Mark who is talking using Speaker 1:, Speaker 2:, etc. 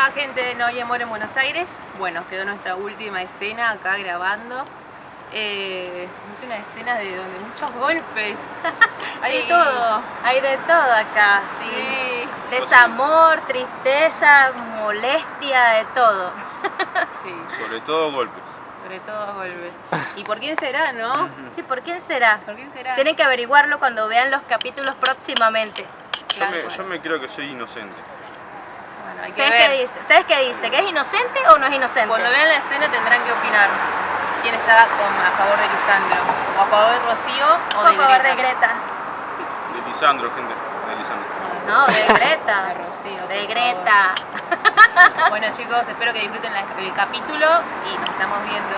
Speaker 1: Hola gente de No hay amor en Buenos Aires. Bueno, quedó nuestra última escena acá grabando. Eh, es una escena de donde muchos golpes. Hay
Speaker 2: Sí,
Speaker 1: de todo.
Speaker 2: Hay de todo acá, sí.
Speaker 1: Sí,
Speaker 2: Desamor, tristeza, molestia, de todo.
Speaker 1: sí,
Speaker 3: Sobre todo golpes.
Speaker 1: sobre todo golpes. ¿Y por quién será, no?
Speaker 2: Sí, ¿por quién será?
Speaker 1: ¿Por quién será?
Speaker 2: Tienen que averiguarlo cuando vean los capítulos próximamente.
Speaker 3: Yo
Speaker 1: Claro,
Speaker 3: me,
Speaker 1: bueno.
Speaker 3: yo me creo que soy inocente.
Speaker 1: Bueno, hay que
Speaker 2: ¿Ustedes qué
Speaker 1: ver.
Speaker 2: dicen? ¿Ustedes qué dicen? ¿Que es inocente o no es inocente?
Speaker 1: Cuando vean la escena tendrán que opinar quién está con- a favor de Lisandro. O a favor de Rocío o de
Speaker 2: favor,
Speaker 1: Greta.
Speaker 2: de Greta.
Speaker 3: De Lisandro, gente. De Lisandro.
Speaker 2: No, de Greta.
Speaker 1: De Rocío,
Speaker 2: De
Speaker 1: favor.
Speaker 2: Greta.
Speaker 1: Bueno chicos, espero que disfruten la- el capítulo y nos estamos viendo.